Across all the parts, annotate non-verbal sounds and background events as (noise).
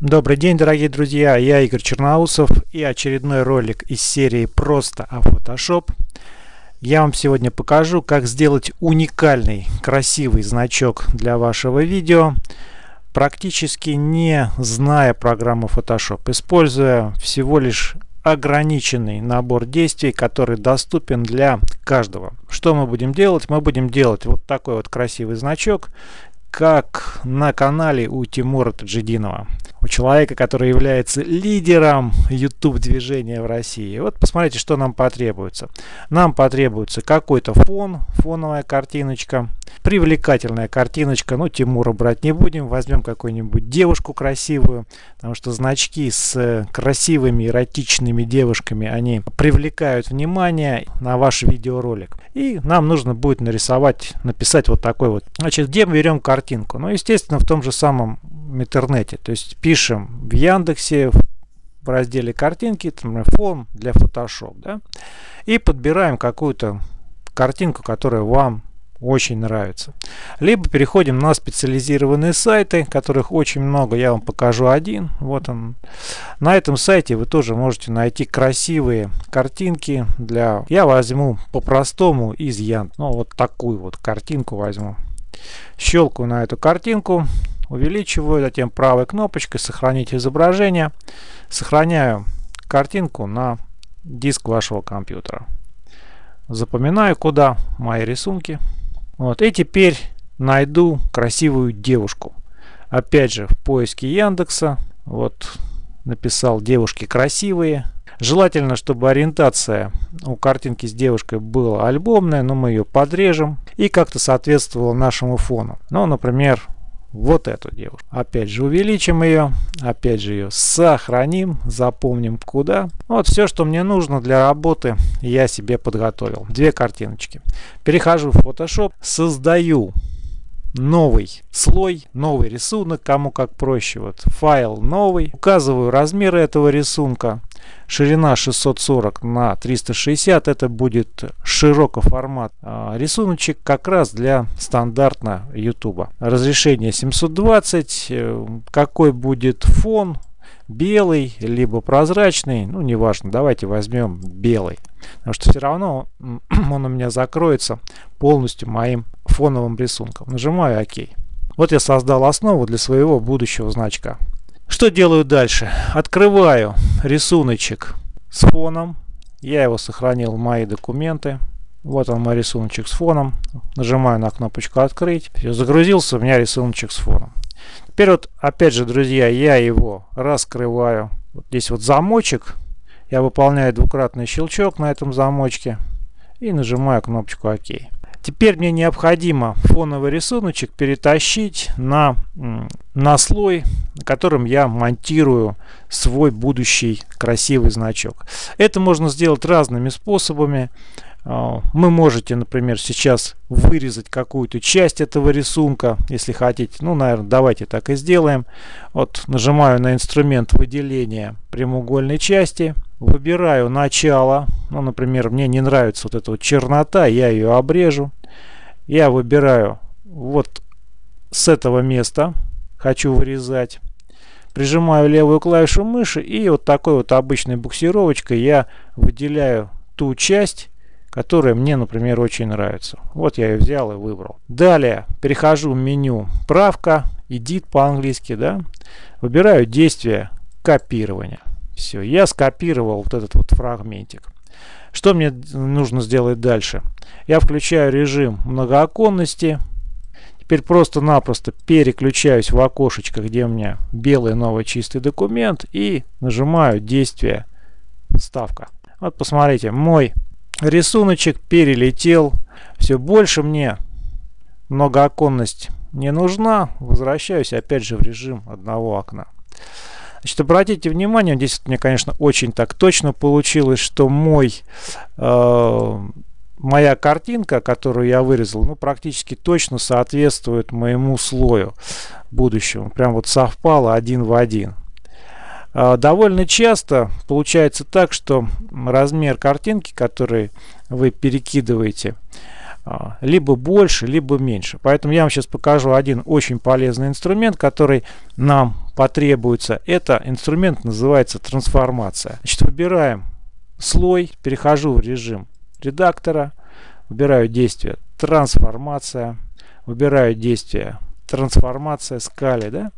Добрый день, дорогие друзья, я Игорь Черноусов и очередной ролик из серии «Просто о Photoshop». Я вам сегодня покажу, как сделать уникальный, красивый значок для вашего видео, практически не зная программу Photoshop, используя всего лишь ограниченный набор действий, который доступен для каждого. Что мы будем делать? Мы будем делать вот такой вот красивый значок, как на канале у Тимура Таджидинова у человека, который является лидером YouTube движения в России. Вот посмотрите, что нам потребуется. Нам потребуется какой-то фон, фоновая картиночка, привлекательная картиночка. Ну, Тимура брать не будем, возьмем какую-нибудь девушку красивую, потому что значки с красивыми эротичными девушками, они привлекают внимание на ваш видеоролик. И нам нужно будет нарисовать, написать вот такой вот. Значит, где мы берем картинку? Ну, естественно, в том же самом интернете. То есть пишем в Яндексе в разделе картинки, там, фон для Photoshop, да, и подбираем какую-то картинку, которая вам очень нравится. Либо переходим на специализированные сайты, которых очень много. Я вам покажу один. Вот он. На этом сайте вы тоже можете найти красивые картинки для... Я возьму по-простому из Ян. Ну, вот такую вот картинку возьму. Щелкаю на эту картинку увеличиваю, затем правой кнопочкой сохранить изображение. Сохраняю картинку на диск вашего компьютера. Запоминаю, куда мои рисунки. Вот. И теперь найду красивую девушку. Опять же, в поиске Яндекса. Вот написал девушки красивые. Желательно, чтобы ориентация у картинки с девушкой была альбомная, но мы ее подрежем и как-то соответствовала нашему фону. Ну, например, вот эту девушку. Опять же увеличим ее, опять же ее сохраним, запомним куда. Вот все, что мне нужно для работы, я себе подготовил. Две картиночки. Перехожу в Photoshop, создаю новый слой, новый рисунок, кому как проще. Вот файл новый. Указываю размеры этого рисунка. Ширина 640 на 360. Это будет широкоформат а, рисуночек как раз для стандартно YouTube. Разрешение 720. Э, какой будет фон? белый, либо прозрачный, ну неважно, давайте возьмем белый, потому что все равно (clears throat) он у меня закроется полностью моим фоновым рисунком. Нажимаю ОК. Вот я создал основу для своего будущего значка. Что делаю дальше? Открываю рисуночек с фоном. Я его сохранил в мои документы. Вот он мой рисуночек с фоном. Нажимаю на кнопочку «Открыть». Все, загрузился у меня рисуночек с фоном. Теперь вот, опять же, друзья, я его раскрываю. Вот здесь вот замочек. Я выполняю двукратный щелчок на этом замочке. И нажимаю кнопочку ОК. Теперь мне необходимо фоновый рисуночек перетащить на, на слой, на котором я монтирую свой будущий красивый значок. Это можно сделать разными способами. А, вы можете, например, сейчас вырезать какую-то часть этого рисунка, если хотите. Ну, наверное, давайте так и сделаем. Вот нажимаю на инструмент выделения прямоугольной части. Выбираю начало. Ну, например, мне не нравится вот эта вот чернота, я ее обрежу. Я выбираю вот с этого места. Хочу вырезать. Прижимаю левую клавишу мыши и вот такой вот обычной буксировочкой я выделяю ту часть, которая мне, например, очень нравится. Вот я ее взял и выбрал. Далее перехожу в меню «Правка», «Edit» по-английски, да. Выбираю действие копирования. Все, я скопировал вот этот вот фрагментик. Что мне нужно сделать дальше? Я включаю режим многооконности. Теперь просто-напросто переключаюсь в окошечко, где у меня белый новый чистый документ и нажимаю действие «Вставка». Вот посмотрите, мой рисуночек перелетел. Все больше мне многооконность не нужна. Возвращаюсь опять же в режим одного окна. Значит, обратите внимание, здесь мне, конечно, очень так точно получилось, что мой, э, моя картинка, которую я вырезал, ну, практически точно соответствует моему слою будущему. Прям вот совпало один в один. А, довольно часто получается так, что размер картинки, который вы перекидываете, а, либо больше, либо меньше. Поэтому я вам сейчас покажу один очень полезный инструмент, который нам потребуется. Это инструмент называется трансформация. Значит, выбираем слой, перехожу в режим редактора, выбираю действие трансформация, выбираю действие трансформация скали, да,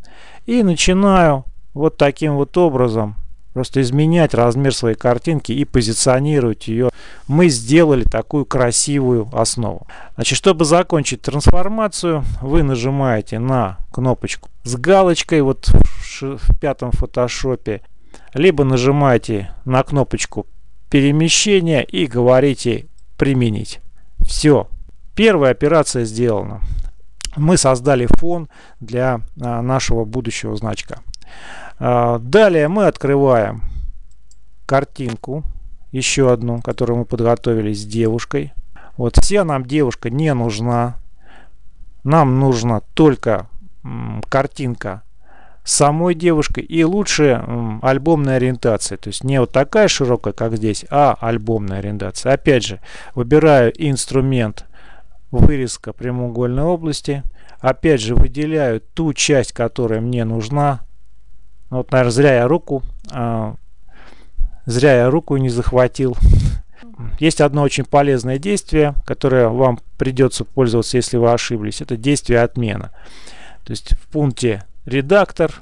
и начинаю вот таким вот образом просто изменять размер своей картинки и позиционировать ее. Мы сделали такую красивую основу. Значит, чтобы закончить трансформацию, вы нажимаете на кнопочку с галочкой вот в, пятом фотошопе, либо нажимаете на кнопочку перемещения и говорите применить. Все. Первая операция сделана. Мы создали фон для а, нашего будущего значка. А, далее мы открываем картинку, еще одну, которую мы подготовили с девушкой. Вот вся нам девушка не нужна. Нам нужна только картинка самой девушкой и лучше альбомная ориентация. То есть не вот такая широкая, как здесь, а альбомная ориентация. Опять же, выбираю инструмент вырезка прямоугольной области. Опять же, выделяю ту часть, которая мне нужна. Вот, наверное, зря я руку, э, зря я руку не захватил. Есть одно очень полезное действие, которое вам придется пользоваться, если вы ошиблись. Это действие отмена. То есть в пункте редактор,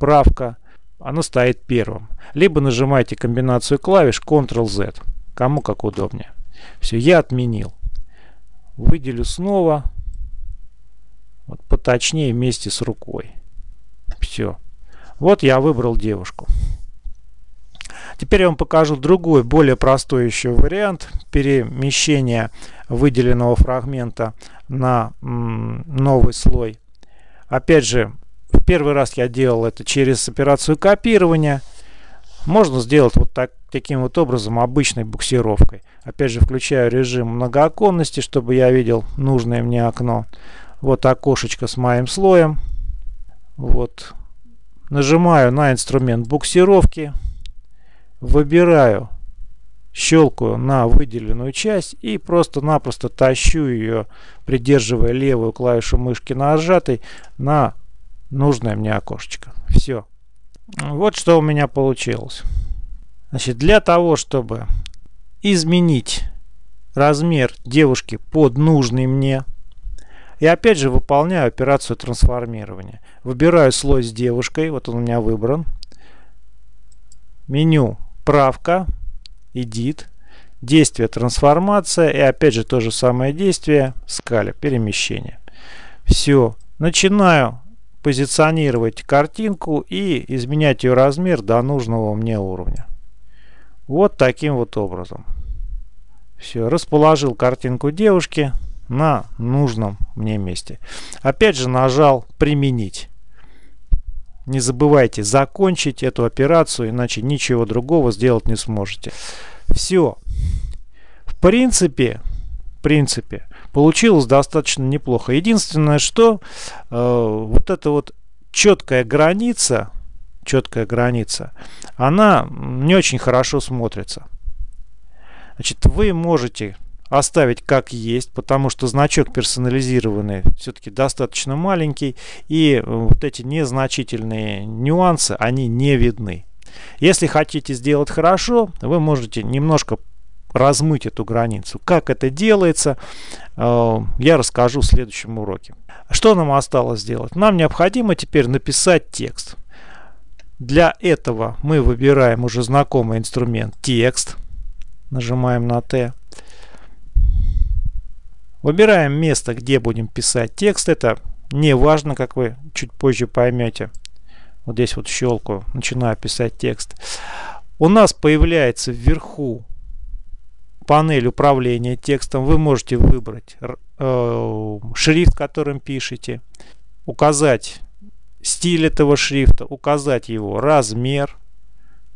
правка, оно стоит первым. Либо нажимаете комбинацию клавиш Ctrl-Z, кому как удобнее. Все, я отменил. Выделю снова, вот поточнее вместе с рукой. Все. Вот я выбрал девушку. Теперь я вам покажу другой, более простой еще вариант перемещения выделенного фрагмента на новый слой. Опять же, в первый раз я делал это через операцию копирования. Можно сделать вот так, таким вот образом, обычной буксировкой. Опять же, включаю режим многооконности, чтобы я видел нужное мне окно. Вот окошечко с моим слоем. Вот. Нажимаю на инструмент буксировки. Выбираю, щелкаю на выделенную часть и просто-напросто тащу ее, придерживая левую клавишу мышки нажатой, на нужное мне окошечко. Все. Вот что у меня получилось. Значит, для того, чтобы изменить размер девушки под нужный мне, и опять же выполняю операцию трансформирования. Выбираю слой с девушкой, вот он у меня выбран. Меню правка, edit, действие трансформация и опять же то же самое действие скаля, перемещение. Все, начинаю позиционировать картинку и изменять ее размер до нужного мне уровня. Вот таким вот образом. Все, расположил картинку девушки на нужном мне месте. Опять же нажал применить. Не забывайте закончить эту операцию, иначе ничего другого сделать не сможете. Все. В принципе, в принципе, получилось достаточно неплохо. Единственное, что э, вот эта вот четкая граница, четкая граница, она не очень хорошо смотрится. Значит, вы можете оставить как есть, потому что значок персонализированный все-таки достаточно маленький, и вот эти незначительные нюансы, они не видны. Если хотите сделать хорошо, вы можете немножко размыть эту границу. Как это делается, э, я расскажу в следующем уроке. Что нам осталось сделать? Нам необходимо теперь написать текст. Для этого мы выбираем уже знакомый инструмент текст. Нажимаем на Т. Выбираем место, где будем писать текст. Это не важно, как вы чуть позже поймете. Вот здесь вот щелкаю, начинаю писать текст. У нас появляется вверху панель управления текстом. Вы можете выбрать э, шрифт, которым пишете, указать стиль этого шрифта, указать его размер,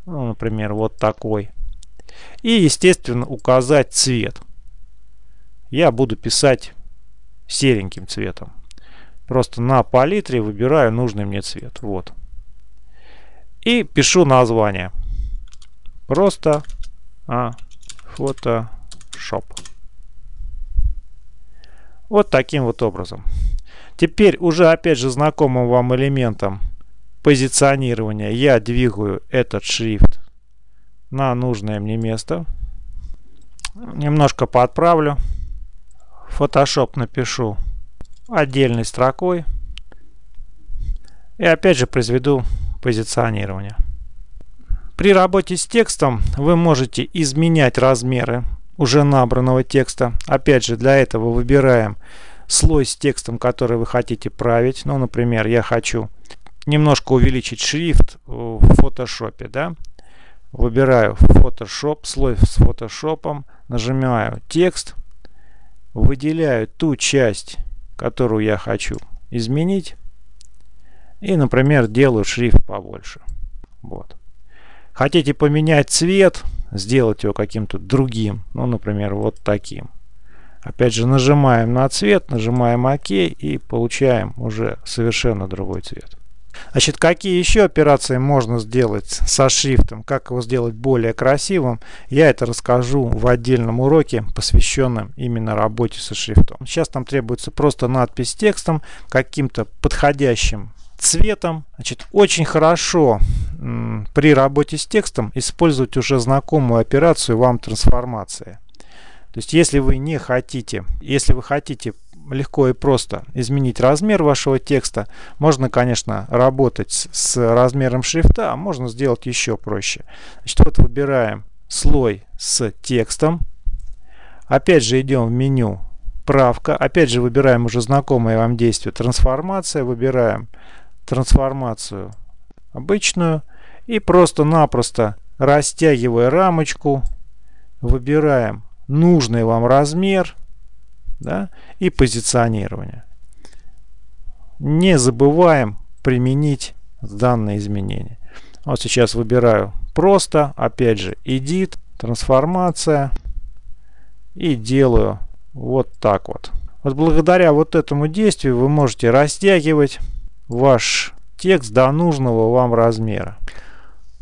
ну, например, вот такой. И, естественно, указать цвет я буду писать сереньким цветом. Просто на палитре выбираю нужный мне цвет. Вот. И пишу название. Просто а, Photoshop. Вот таким вот образом. Теперь уже опять же знакомым вам элементом позиционирования я двигаю этот шрифт на нужное мне место. Немножко подправлю. Photoshop напишу отдельной строкой. И опять же произведу позиционирование. При работе с текстом вы можете изменять размеры уже набранного текста. Опять же, для этого выбираем слой с текстом, который вы хотите править. Ну, например, я хочу немножко увеличить шрифт в фотошопе. Да? Выбираю Photoshop, слой с фотошопом, нажимаю текст, выделяю ту часть, которую я хочу изменить. И, например, делаю шрифт побольше. Вот. Хотите поменять цвет, сделать его каким-то другим, ну, например, вот таким. Опять же, нажимаем на цвет, нажимаем ОК и получаем уже совершенно другой цвет. Значит, какие еще операции можно сделать со шрифтом, как его сделать более красивым, я это расскажу в отдельном уроке, посвященном именно работе со шрифтом. Сейчас там требуется просто надпись с текстом, каким-то подходящим цветом. Значит, очень хорошо при работе с текстом использовать уже знакомую операцию вам трансформация. То есть, если вы не хотите, если вы хотите легко и просто изменить размер вашего текста, можно, конечно, работать с размером шрифта, а можно сделать еще проще. Значит, вот выбираем слой с текстом. Опять же идем в меню правка. Опять же выбираем уже знакомое вам действие трансформация. Выбираем трансформацию обычную и просто-напросто растягивая рамочку, выбираем нужный вам размер да, и позиционирование. Не забываем применить данное изменение. Вот сейчас выбираю просто, опять же, edit, трансформация и делаю вот так вот. Вот благодаря вот этому действию вы можете растягивать ваш текст до нужного вам размера.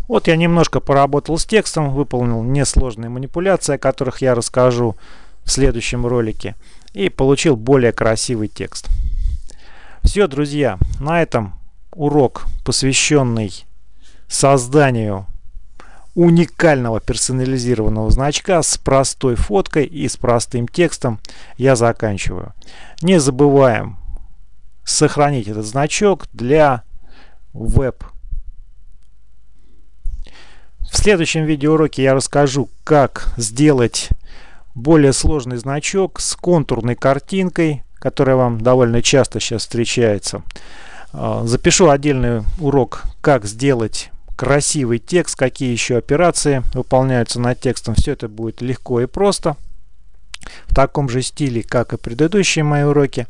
Вот я немножко поработал с текстом, выполнил несложные манипуляции, о которых я расскажу в следующем ролике, и получил более красивый текст. Все, друзья, на этом урок, посвященный созданию уникального персонализированного значка с простой фоткой и с простым текстом, я заканчиваю. Не забываем сохранить этот значок для веб. В следующем видеоуроке я расскажу, как сделать более сложный значок с контурной картинкой, которая вам довольно часто сейчас встречается. А, запишу отдельный урок, как сделать красивый текст, какие еще операции выполняются над текстом. Все это будет легко и просто. В таком же стиле, как и предыдущие мои уроки.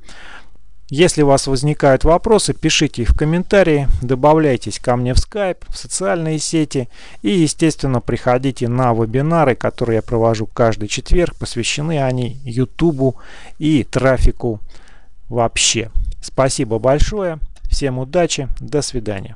Если у вас возникают вопросы, пишите их в комментарии, добавляйтесь ко мне в Skype, в социальные сети и, естественно, приходите на вебинары, которые я провожу каждый четверг. Посвящены они YouTube и трафику вообще. Спасибо большое, всем удачи, до свидания.